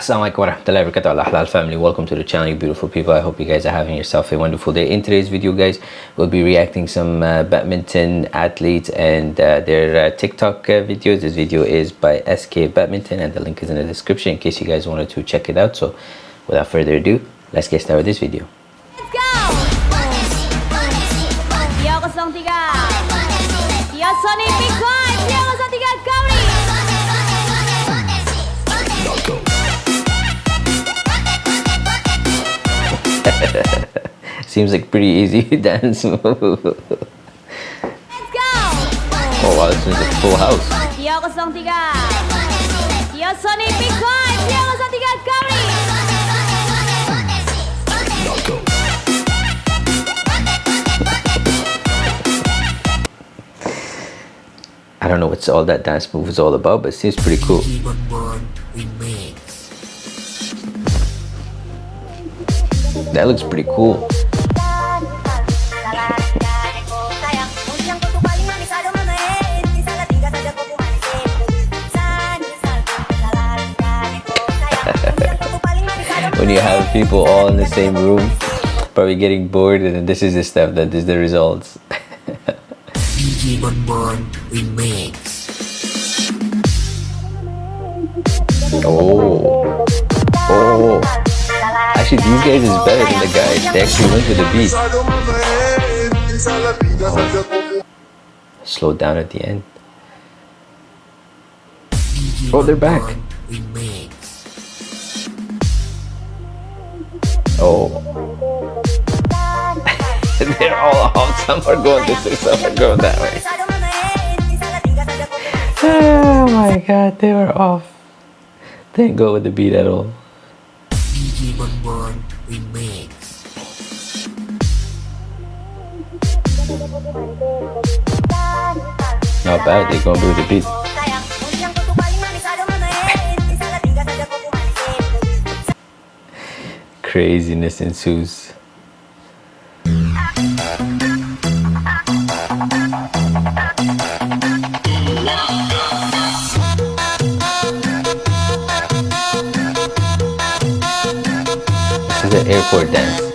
Assalamualaikum warahmatullahi wabarakatuh. Family welcome to the channel you beautiful people. I hope you guys are having yourself a wonderful day. In today's video guys we'll be reacting some uh, badminton athletes and uh, their uh, TikTok uh, videos. This video is by SK Badminton and the link is in the description in case you guys wanted to check it out. So without further ado let's get started with this video. Let's go! Dia 03 seems like pretty easy dance. Move oh Let's go! Oh wow this is a full house. Dia 03 Dia Sony Big Five Dia 03 I don't know what's all that dance move is all about but it seems pretty cool that looks pretty cool. When you have people all in the same room probably getting bored and this is the stuff that is the results. DJ Bon Bon Remix oh. Oh actually these guys is better than the guys they actually went with the beat oh. slow down at the end. Oh they're back. Oh. They're all off some are going this way some are going that way. Oh my god they were off. They didn't go with the beat at all Bon Bon Remix not bad they're going with the beat. Craziness ensues Airport dance.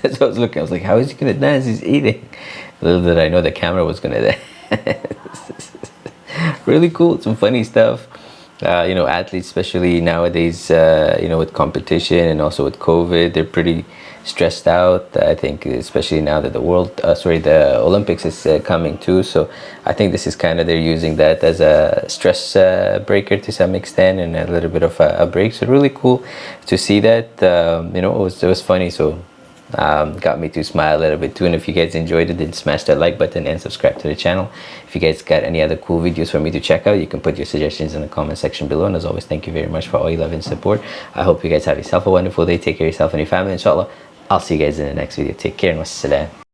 That's what I was looking. I was like, how is he gonna dance? He's eating. Little did I know the camera was gonna dance. really cool. Some funny stuff. Uh, you know, athletes, especially nowadays, uh, you know, with competition and also with COVID, they're pretty stressed out. I think, especially now that the world, uh, sorry, the Olympics is uh, coming too. So I think this is kind of they're using that as a stress uh, breaker to some extent and a little bit of a, a break. So really cool to see that. Um, you know, it was it was funny. So um, got me to smile a little bit too and if you guys enjoyed it then smash that like button and subscribe to the channel. If you guys got any other cool videos for me to check out you can put your suggestions in the comment section below and as always thank you very much for all your love and support. I hope you guys have yourself a wonderful day. Take care of yourself and your family inshallah. I'll see you guys in the next video. Take care and wassalam